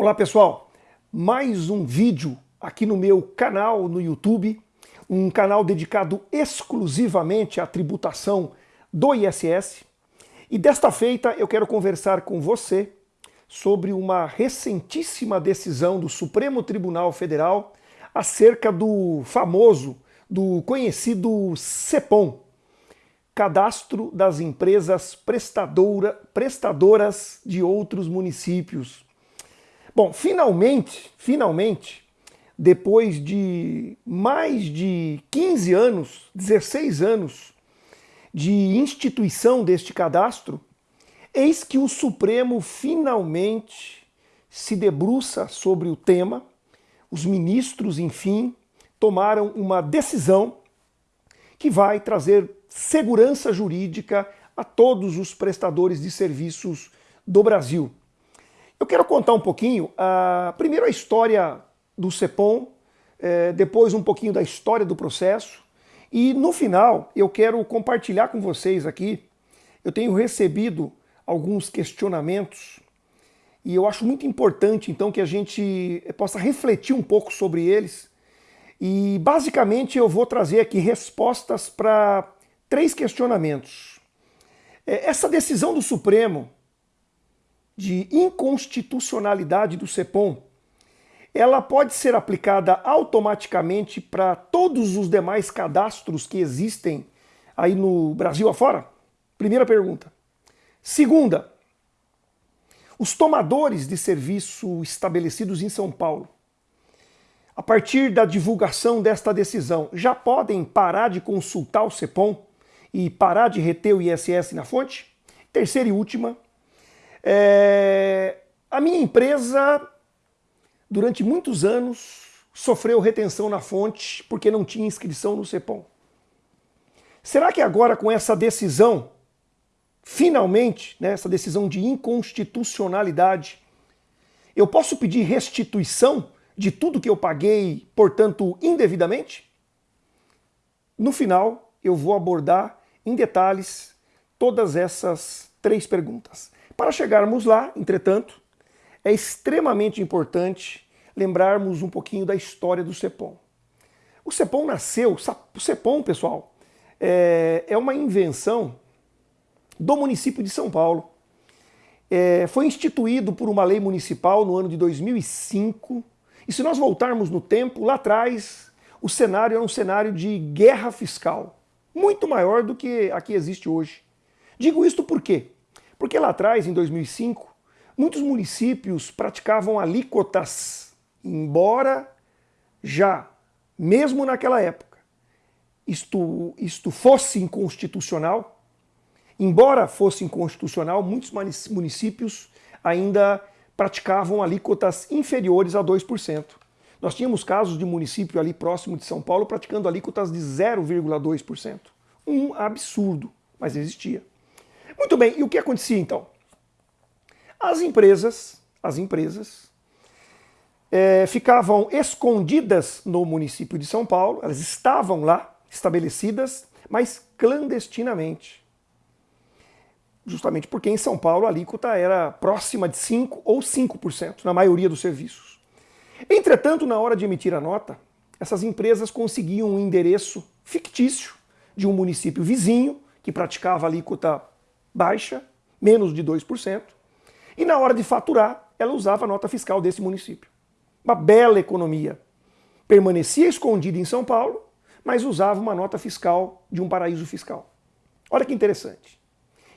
Olá pessoal, mais um vídeo aqui no meu canal no YouTube, um canal dedicado exclusivamente à tributação do ISS. E desta feita eu quero conversar com você sobre uma recentíssima decisão do Supremo Tribunal Federal acerca do famoso, do conhecido CEPOM, Cadastro das Empresas Prestadora, Prestadoras de Outros Municípios. Bom, finalmente, finalmente, depois de mais de 15 anos, 16 anos de instituição deste cadastro, eis que o Supremo finalmente se debruça sobre o tema, os ministros, enfim, tomaram uma decisão que vai trazer segurança jurídica a todos os prestadores de serviços do Brasil. Eu quero contar um pouquinho, uh, primeiro a história do CEPOM, eh, depois um pouquinho da história do processo, e no final eu quero compartilhar com vocês aqui, eu tenho recebido alguns questionamentos, e eu acho muito importante então que a gente possa refletir um pouco sobre eles, e basicamente eu vou trazer aqui respostas para três questionamentos. Eh, essa decisão do Supremo de inconstitucionalidade do CEPOM, ela pode ser aplicada automaticamente para todos os demais cadastros que existem aí no Brasil afora? Primeira pergunta. Segunda, os tomadores de serviço estabelecidos em São Paulo, a partir da divulgação desta decisão, já podem parar de consultar o CEPOM e parar de reter o ISS na fonte? Terceira e última, é, a minha empresa, durante muitos anos, sofreu retenção na fonte porque não tinha inscrição no CEPOM. Será que agora com essa decisão, finalmente, né, essa decisão de inconstitucionalidade, eu posso pedir restituição de tudo que eu paguei, portanto, indevidamente? No final, eu vou abordar em detalhes todas essas três perguntas. Para chegarmos lá, entretanto, é extremamente importante lembrarmos um pouquinho da história do CEPOM. O CEPOM nasceu, o CEPOM, pessoal, é, é uma invenção do município de São Paulo. É, foi instituído por uma lei municipal no ano de 2005. E se nós voltarmos no tempo, lá atrás, o cenário era um cenário de guerra fiscal, muito maior do que a que existe hoje. Digo isto por quê? Porque lá atrás, em 2005, muitos municípios praticavam alíquotas, embora já, mesmo naquela época, isto, isto fosse inconstitucional, embora fosse inconstitucional, muitos municípios ainda praticavam alíquotas inferiores a 2%. Nós tínhamos casos de município ali próximo de São Paulo praticando alíquotas de 0,2%. Um absurdo, mas existia. Muito bem, e o que acontecia então? As empresas, as empresas é, ficavam escondidas no município de São Paulo, elas estavam lá, estabelecidas, mas clandestinamente. Justamente porque em São Paulo a alíquota era próxima de 5% ou 5%, na maioria dos serviços. Entretanto, na hora de emitir a nota, essas empresas conseguiam um endereço fictício de um município vizinho que praticava alíquota baixa, menos de 2%, e na hora de faturar, ela usava a nota fiscal desse município. Uma bela economia. Permanecia escondida em São Paulo, mas usava uma nota fiscal de um paraíso fiscal. Olha que interessante.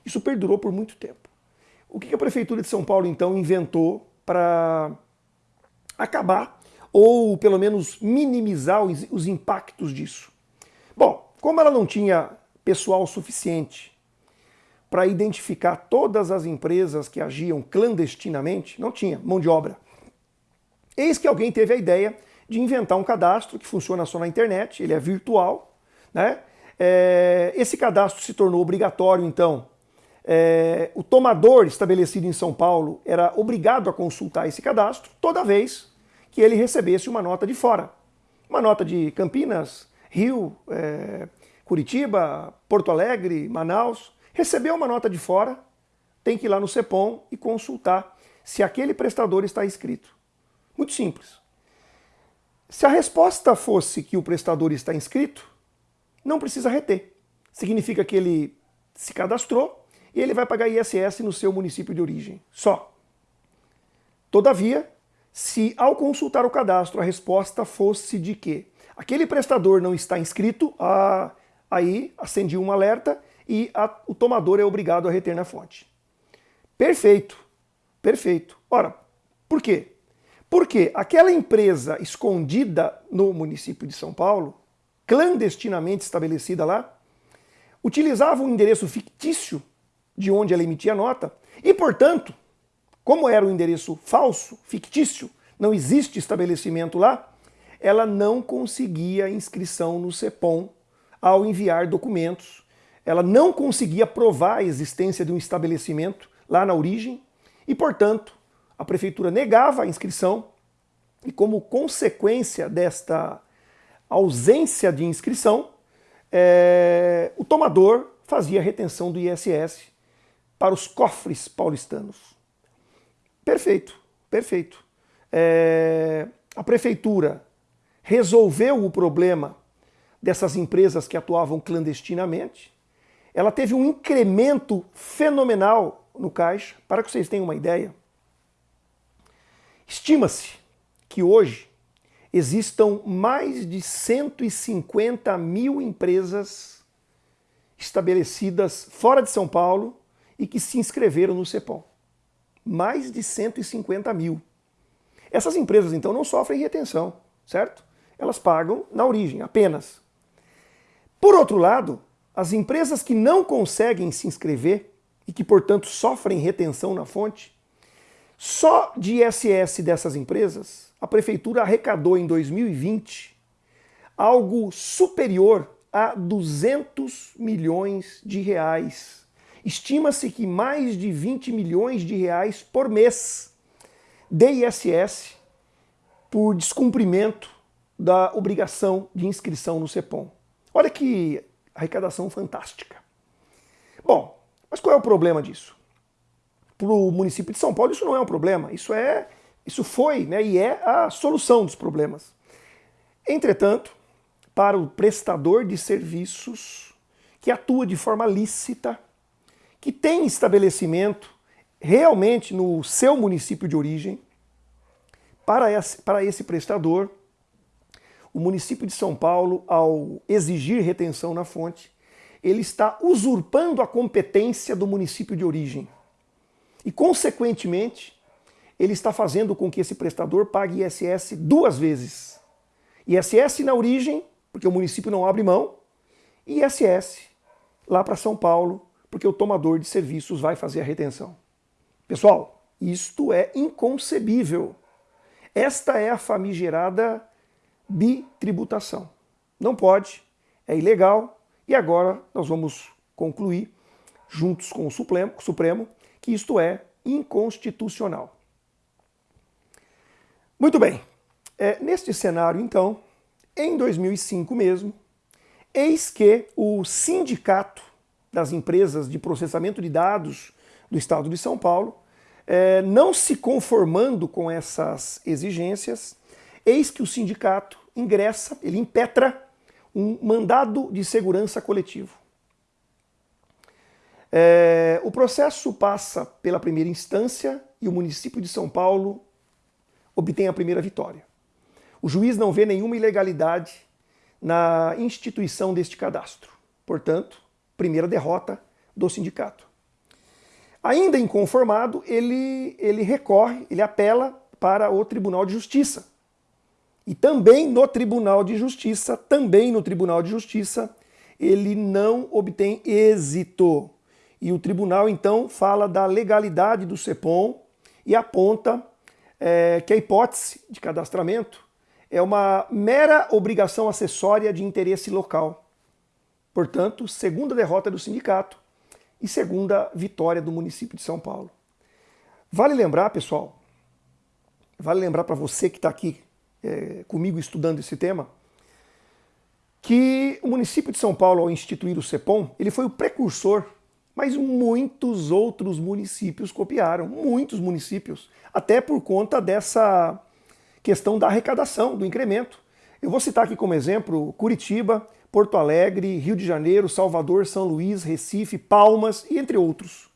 Isso perdurou por muito tempo. O que a Prefeitura de São Paulo, então, inventou para acabar, ou pelo menos minimizar os impactos disso? Bom, como ela não tinha pessoal suficiente para identificar todas as empresas que agiam clandestinamente, não tinha mão de obra. Eis que alguém teve a ideia de inventar um cadastro que funciona só na internet, ele é virtual. Né? É, esse cadastro se tornou obrigatório, então. É, o tomador estabelecido em São Paulo era obrigado a consultar esse cadastro toda vez que ele recebesse uma nota de fora. Uma nota de Campinas, Rio, é, Curitiba, Porto Alegre, Manaus. Recebeu uma nota de fora, tem que ir lá no CEPOM e consultar se aquele prestador está inscrito? Muito simples. Se a resposta fosse que o prestador está inscrito, não precisa reter. Significa que ele se cadastrou e ele vai pagar ISS no seu município de origem. Só. Todavia, se ao consultar o cadastro a resposta fosse de que aquele prestador não está inscrito, ah, aí acende um alerta e a, o tomador é obrigado a reter na fonte. Perfeito, perfeito. Ora, por quê? Porque aquela empresa escondida no município de São Paulo, clandestinamente estabelecida lá, utilizava um endereço fictício de onde ela emitia nota e, portanto, como era um endereço falso, fictício, não existe estabelecimento lá, ela não conseguia inscrição no CEPOM ao enviar documentos. Ela não conseguia provar a existência de um estabelecimento lá na origem e, portanto, a prefeitura negava a inscrição e, como consequência desta ausência de inscrição, é, o tomador fazia retenção do ISS para os cofres paulistanos. Perfeito, perfeito. É, a prefeitura resolveu o problema dessas empresas que atuavam clandestinamente. Ela teve um incremento fenomenal no caixa. Para que vocês tenham uma ideia, Estima-se que hoje existam mais de 150 mil empresas estabelecidas fora de São Paulo e que se inscreveram no CEPOM. Mais de 150 mil. Essas empresas, então, não sofrem retenção, certo? Elas pagam na origem, apenas. Por outro lado, as empresas que não conseguem se inscrever e que, portanto, sofrem retenção na fonte, só de ISS dessas empresas, a prefeitura arrecadou em 2020 algo superior a 200 milhões de reais. Estima-se que mais de 20 milhões de reais por mês de ISS por descumprimento da obrigação de inscrição no CEPOM. Olha que arrecadação fantástica. Bom, mas qual é o problema disso? para o município de São Paulo isso não é um problema, isso é, isso foi né, e é a solução dos problemas. Entretanto, para o prestador de serviços que atua de forma lícita, que tem estabelecimento realmente no seu município de origem, para esse, para esse prestador, o município de São Paulo, ao exigir retenção na fonte, ele está usurpando a competência do município de origem. E, consequentemente, ele está fazendo com que esse prestador pague ISS duas vezes. ISS na origem, porque o município não abre mão, e ISS lá para São Paulo, porque o tomador de serviços vai fazer a retenção. Pessoal, isto é inconcebível. Esta é a famigerada bitributação. Não pode, é ilegal, e agora nós vamos concluir, juntos com o Supremo, Supremo que isto é inconstitucional. Muito bem, é, neste cenário, então, em 2005 mesmo, eis que o Sindicato das Empresas de Processamento de Dados do Estado de São Paulo, é, não se conformando com essas exigências, eis que o sindicato ingressa, ele impetra um mandado de segurança coletivo. É, o processo passa pela primeira instância e o município de São Paulo obtém a primeira vitória. O juiz não vê nenhuma ilegalidade na instituição deste cadastro. Portanto, primeira derrota do sindicato. Ainda inconformado, ele, ele recorre, ele apela para o Tribunal de Justiça. E também no Tribunal de Justiça, também no Tribunal de Justiça, ele não obtém êxito. E o tribunal, então, fala da legalidade do CEPOM e aponta é, que a hipótese de cadastramento é uma mera obrigação acessória de interesse local. Portanto, segunda derrota do sindicato e segunda vitória do município de São Paulo. Vale lembrar, pessoal, vale lembrar para você que está aqui é, comigo estudando esse tema, que o município de São Paulo, ao instituir o CEPOM, ele foi o precursor Mas muitos outros municípios copiaram, muitos municípios, até por conta dessa questão da arrecadação, do incremento. Eu vou citar aqui como exemplo Curitiba, Porto Alegre, Rio de Janeiro, Salvador, São Luís, Recife, Palmas e entre outros.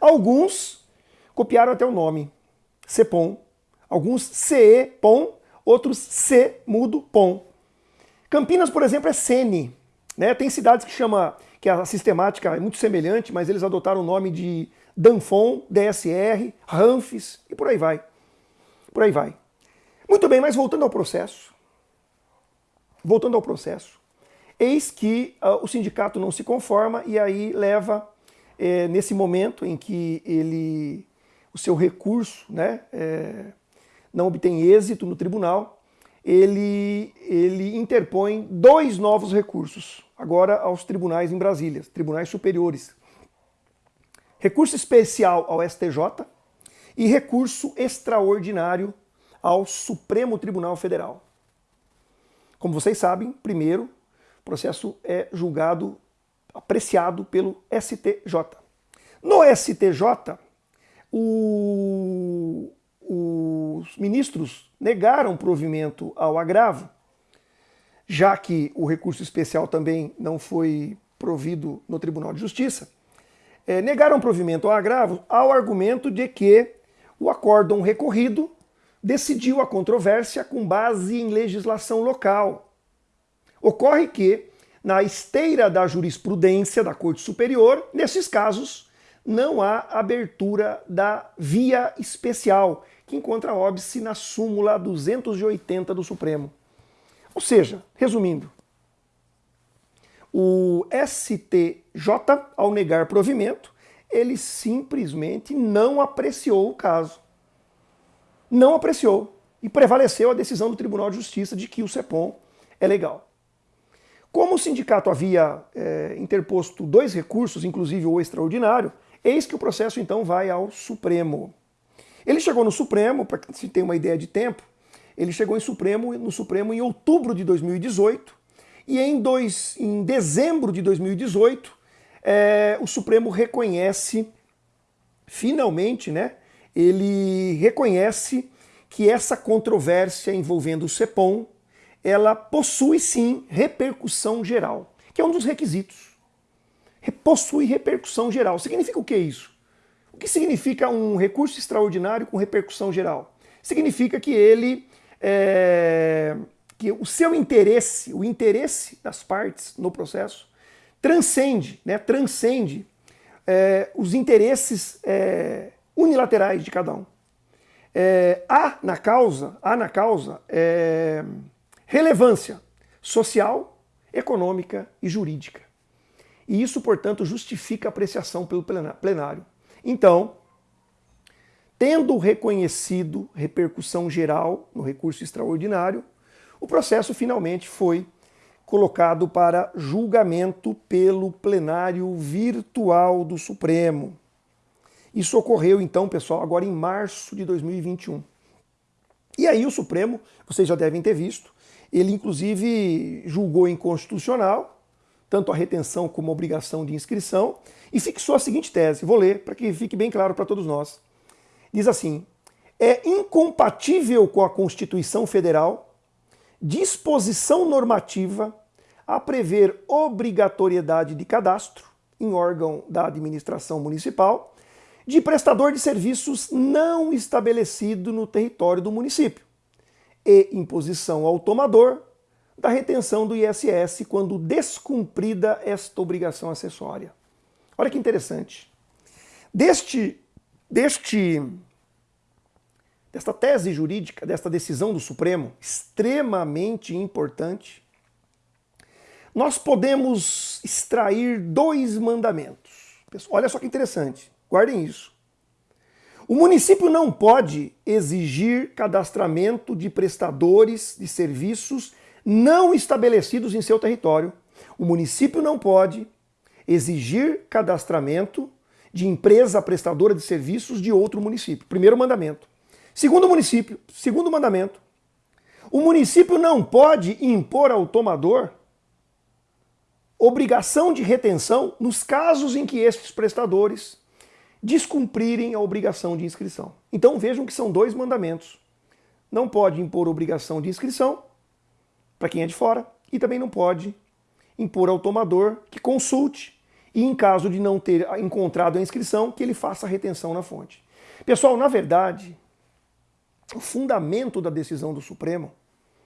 Alguns copiaram até o nome, CEPOM. Alguns CE-POM, outros C-mudo-POM. Campinas, por exemplo, é Sene. Né? Tem cidades que chama que a sistemática é muito semelhante, mas eles adotaram o nome de Danfon, DSR, Ranfis e por aí vai. Por aí vai. Muito bem, mas voltando ao processo. Voltando ao processo. Eis que uh, o sindicato não se conforma e aí leva, é, nesse momento em que ele, o seu recurso né, é, não obtém êxito no tribunal, ele, ele interpõe dois novos recursos, agora aos tribunais em Brasília, tribunais superiores. Recurso especial ao STJ e recurso extraordinário ao Supremo Tribunal Federal. Como vocês sabem, primeiro, o processo é julgado, apreciado pelo STJ. No STJ, o, os ministros negaram provimento ao agravo, já que o recurso especial também não foi provido no Tribunal de Justiça, é, negaram provimento ao agravo ao argumento de que o acórdão recorrido decidiu a controvérsia com base em legislação local, Ocorre que, na esteira da jurisprudência da Corte Superior, nesses casos, não há abertura da via especial, que encontra óbice na súmula 280 do Supremo. Ou seja, resumindo, o STJ, ao negar provimento, ele simplesmente não apreciou o caso. Não apreciou. E prevaleceu a decisão do Tribunal de Justiça de que o CEPOM é legal. Como o sindicato havia é, interposto dois recursos, inclusive o extraordinário, eis que o processo então vai ao Supremo. Ele chegou no Supremo, para se tenha uma ideia de tempo, ele chegou em Supremo, no Supremo em outubro de 2018 e em, dois, em dezembro de 2018 é, o Supremo reconhece, finalmente, né, ele reconhece que essa controvérsia envolvendo o CEPOM ela possui sim repercussão geral, que é um dos requisitos. Possui repercussão geral. Significa o que isso? O que significa um recurso extraordinário com repercussão geral? Significa que ele é, que o seu interesse, o interesse das partes no processo, transcende, né, transcende é, os interesses é, unilaterais de cada um. É, há na causa, há na causa é, relevância social, econômica e jurídica. E isso, portanto, justifica a apreciação pelo plenário. Então, tendo reconhecido repercussão geral no recurso extraordinário, o processo finalmente foi colocado para julgamento pelo plenário virtual do Supremo. Isso ocorreu então, pessoal, agora em março de 2021. E aí o Supremo, vocês já devem ter visto, ele, inclusive, julgou inconstitucional tanto a retenção como a obrigação de inscrição e fixou a seguinte tese. Vou ler para que fique bem claro para todos nós. Diz assim: é incompatível com a Constituição Federal disposição normativa a prever obrigatoriedade de cadastro em órgão da administração municipal de prestador de serviços não estabelecido no território do município e imposição ao tomador da retenção do ISS quando descumprida esta obrigação acessória. Olha que interessante. Deste, deste, desta tese jurídica, desta decisão do Supremo, extremamente importante, nós podemos extrair dois mandamentos. Olha só que interessante, guardem isso. O município não pode exigir cadastramento de prestadores de serviços não estabelecidos em seu território. O município não pode exigir cadastramento de empresa prestadora de serviços de outro município. Primeiro mandamento. Segundo município, segundo mandamento, o município não pode impor ao tomador obrigação de retenção nos casos em que estes prestadores descumprirem a obrigação de inscrição. Então vejam que são dois mandamentos. Não pode impor obrigação de inscrição para quem é de fora e também não pode impor ao tomador que consulte e, em caso de não ter encontrado a inscrição, que ele faça a retenção na fonte. Pessoal, na verdade, o fundamento da decisão do Supremo,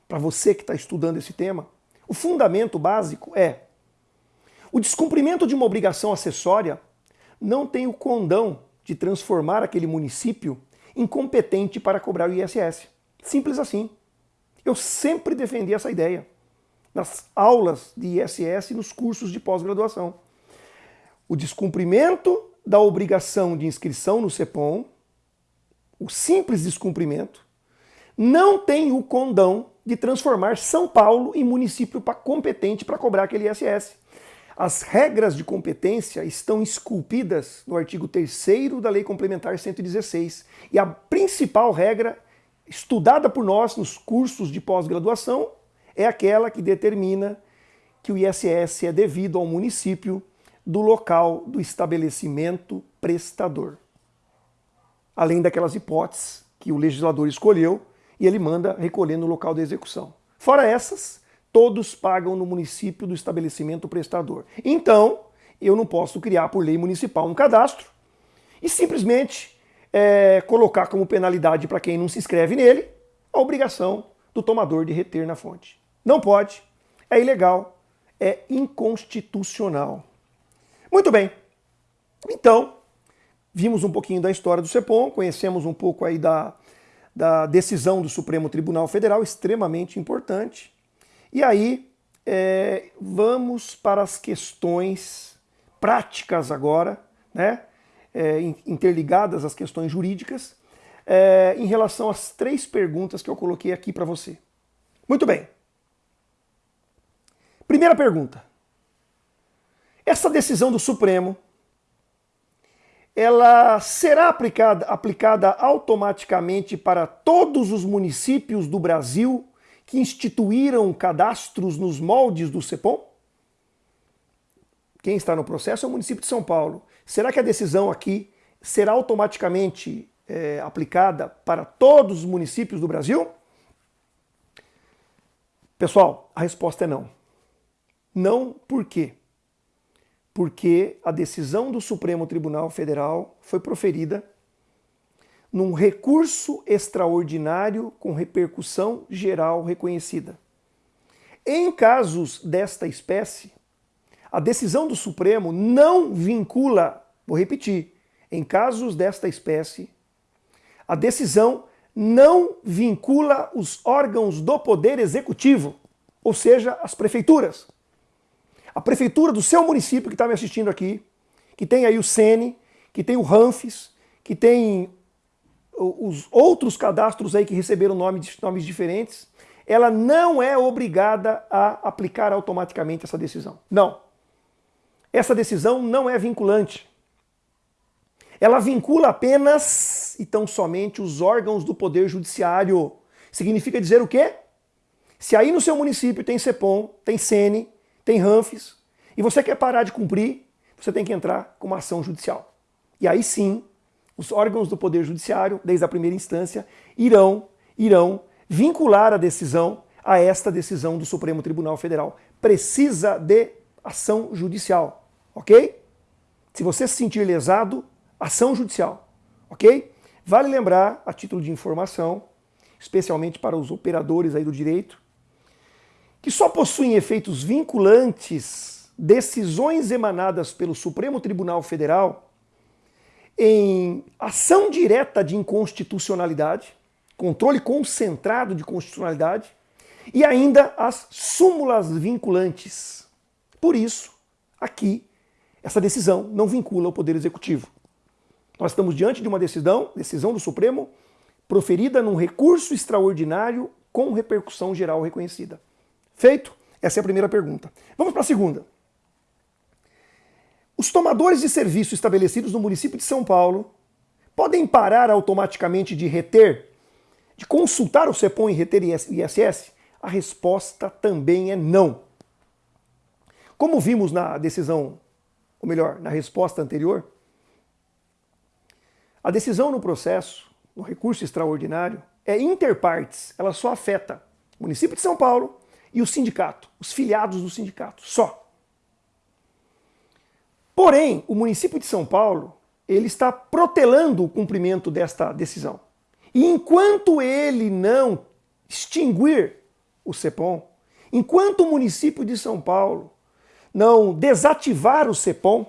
para você que está estudando esse tema, o fundamento básico é o descumprimento de uma obrigação acessória não tem o condão de transformar aquele município incompetente para cobrar o ISS. Simples assim. Eu sempre defendi essa ideia nas aulas de ISS e nos cursos de pós-graduação. O descumprimento da obrigação de inscrição no CEPOM, o simples descumprimento, não tem o condão de transformar São Paulo em município competente para cobrar aquele ISS. As regras de competência estão esculpidas no artigo 3 da Lei Complementar 116. E a principal regra, estudada por nós nos cursos de pós-graduação, é aquela que determina que o ISS é devido ao município do local do estabelecimento prestador. Além daquelas hipóteses que o legislador escolheu e ele manda recolher no local da execução. Fora essas, todos pagam no município do estabelecimento prestador. Então, eu não posso criar por lei municipal um cadastro e simplesmente é, colocar como penalidade para quem não se inscreve nele a obrigação do tomador de reter na fonte. Não pode, é ilegal, é inconstitucional. Muito bem, então, vimos um pouquinho da história do CEPOM, conhecemos um pouco aí da, da decisão do Supremo Tribunal Federal, extremamente importante. E aí, é, vamos para as questões práticas agora, né? É, interligadas às questões jurídicas, é, em relação às três perguntas que eu coloquei aqui para você. Muito bem. Primeira pergunta. Essa decisão do Supremo, ela será aplicada, aplicada automaticamente para todos os municípios do Brasil que instituíram cadastros nos moldes do CEPOM? Quem está no processo é o município de São Paulo. Será que a decisão aqui será automaticamente é, aplicada para todos os municípios do Brasil? Pessoal, a resposta é não. Não por quê? Porque a decisão do Supremo Tribunal Federal foi proferida num recurso extraordinário com repercussão geral reconhecida. Em casos desta espécie, a decisão do Supremo não vincula, vou repetir, em casos desta espécie, a decisão não vincula os órgãos do Poder Executivo, ou seja, as prefeituras. A prefeitura do seu município que está me assistindo aqui, que tem aí o SENE, que tem o RANFES, que tem os outros cadastros aí que receberam nomes, nomes diferentes, ela não é obrigada a aplicar automaticamente essa decisão. Não. Essa decisão não é vinculante. Ela vincula apenas e tão somente os órgãos do Poder Judiciário. Significa dizer o quê? Se aí no seu município tem CEPOM, tem SENE, tem RANFES, e você quer parar de cumprir, você tem que entrar com uma ação judicial. E aí sim, os órgãos do Poder Judiciário, desde a primeira instância, irão, irão vincular a decisão a esta decisão do Supremo Tribunal Federal. Precisa de ação judicial, ok? Se você se sentir lesado, ação judicial, ok? Vale lembrar, a título de informação, especialmente para os operadores aí do direito, que só possuem efeitos vinculantes decisões emanadas pelo Supremo Tribunal Federal em ação direta de inconstitucionalidade, controle concentrado de constitucionalidade e ainda as súmulas vinculantes. Por isso, aqui, essa decisão não vincula o Poder Executivo. Nós estamos diante de uma decisão, decisão do Supremo, proferida num recurso extraordinário com repercussão geral reconhecida. Feito? Essa é a primeira pergunta. Vamos para a segunda. Os tomadores de serviço estabelecidos no município de São Paulo podem parar automaticamente de reter, de consultar o CEPOM e reter ISS? A resposta também é não. Como vimos na decisão, ou melhor, na resposta anterior, a decisão no processo, no recurso extraordinário, é interpartes, ela só afeta o município de São Paulo e o sindicato, os filiados do sindicato, só. Porém, o município de São Paulo, ele está protelando o cumprimento desta decisão. E enquanto ele não extinguir o CEPOM, enquanto o município de São Paulo não desativar o CEPOM,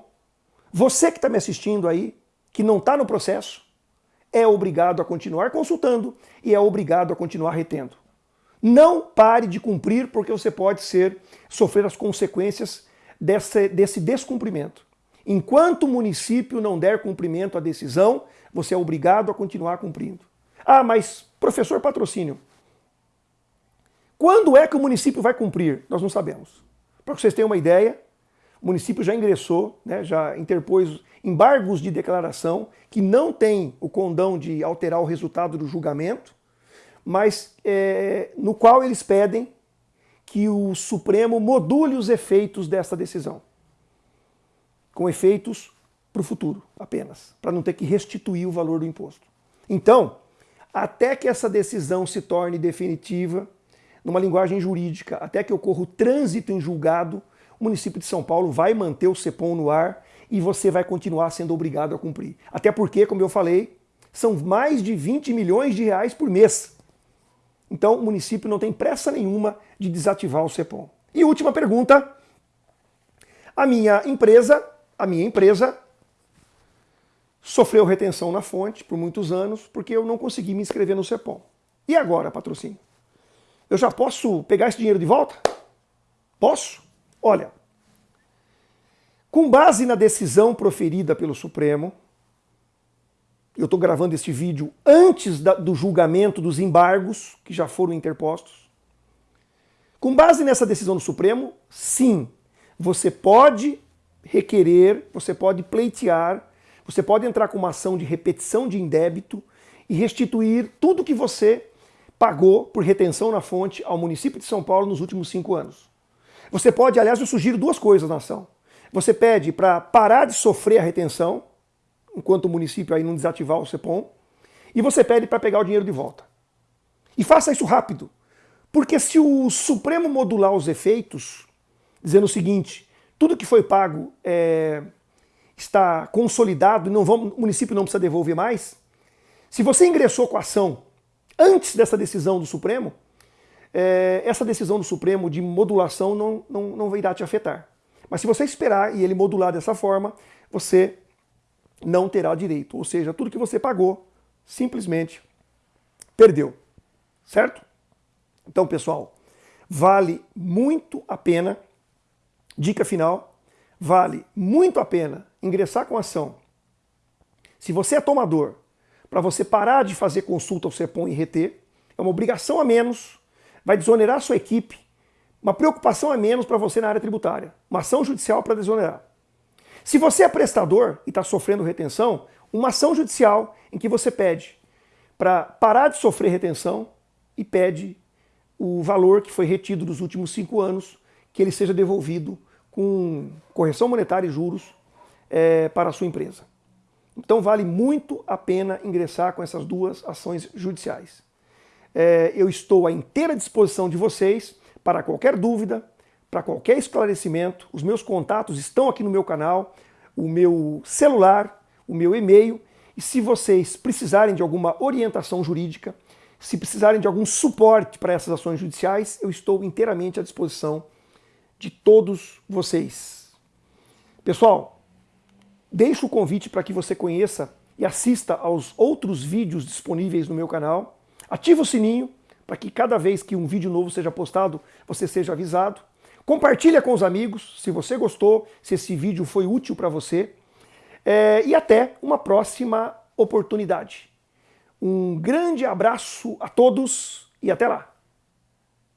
você que está me assistindo aí, que não está no processo, é obrigado a continuar consultando e é obrigado a continuar retendo. Não pare de cumprir, porque você pode ser sofrer as consequências desse, desse descumprimento. Enquanto o município não der cumprimento à decisão, você é obrigado a continuar cumprindo. Ah, mas professor patrocínio, quando é que o município vai cumprir? Nós não sabemos. Para vocês tenham uma ideia, o município já ingressou, né, já interpôs embargos de declaração que não tem o condão de alterar o resultado do julgamento, mas é, no qual eles pedem que o Supremo module os efeitos dessa decisão, com efeitos para o futuro apenas, para não ter que restituir o valor do imposto. Então, até que essa decisão se torne definitiva, numa linguagem jurídica, até que ocorra o trânsito em julgado, o município de São Paulo vai manter o CEPOM no ar e você vai continuar sendo obrigado a cumprir. Até porque, como eu falei, são mais de 20 milhões de reais por mês. Então o município não tem pressa nenhuma de desativar o CEPOM. E última pergunta. A minha empresa, a minha empresa sofreu retenção na fonte por muitos anos porque eu não consegui me inscrever no CEPOM. E agora, patrocínio? Eu já posso pegar esse dinheiro de volta? Posso? Olha, com base na decisão proferida pelo Supremo, eu estou gravando este vídeo antes da, do julgamento dos embargos que já foram interpostos. Com base nessa decisão do Supremo, sim, você pode requerer, você pode pleitear, você pode entrar com uma ação de repetição de indébito e restituir tudo que você pagou por retenção na fonte ao município de São Paulo nos últimos cinco anos. Você pode, aliás, eu sugiro duas coisas na ação. Você pede para parar de sofrer a retenção, enquanto o município aí não desativar o CEPOM, e você pede para pegar o dinheiro de volta. E faça isso rápido, porque se o Supremo modular os efeitos, dizendo o seguinte, tudo que foi pago é, está consolidado e não vamos, o município não precisa devolver mais, se você ingressou com a ação antes dessa decisão do Supremo, é, essa decisão do Supremo de modulação não, não, não irá te afetar. Mas se você esperar e ele modular dessa forma, você não terá direito. Ou seja, tudo que você pagou, simplesmente perdeu. Certo? Então, pessoal, vale muito a pena, dica final, vale muito a pena ingressar com ação. Se você é tomador para você parar de fazer consulta ao CEPOM e reter. É uma obrigação a menos, vai desonerar sua equipe, uma preocupação a menos para você na área tributária, uma ação judicial para desonerar. Se você é prestador e está sofrendo retenção, uma ação judicial em que você pede para parar de sofrer retenção e pede o valor que foi retido dos últimos cinco anos, que ele seja devolvido com correção monetária e juros é, para a sua empresa. Então vale muito a pena ingressar com essas duas ações judiciais. É, eu estou à inteira disposição de vocês para qualquer dúvida, para qualquer esclarecimento. Os meus contatos estão aqui no meu canal, o meu celular, o meu e-mail. E se vocês precisarem de alguma orientação jurídica, se precisarem de algum suporte para essas ações judiciais, eu estou inteiramente à disposição de todos vocês. Pessoal, Deixo o convite para que você conheça e assista aos outros vídeos disponíveis no meu canal. Ativa o sininho para que cada vez que um vídeo novo seja postado, você seja avisado. Compartilha com os amigos se você gostou, se esse vídeo foi útil para você. É, e até uma próxima oportunidade. Um grande abraço a todos e até lá!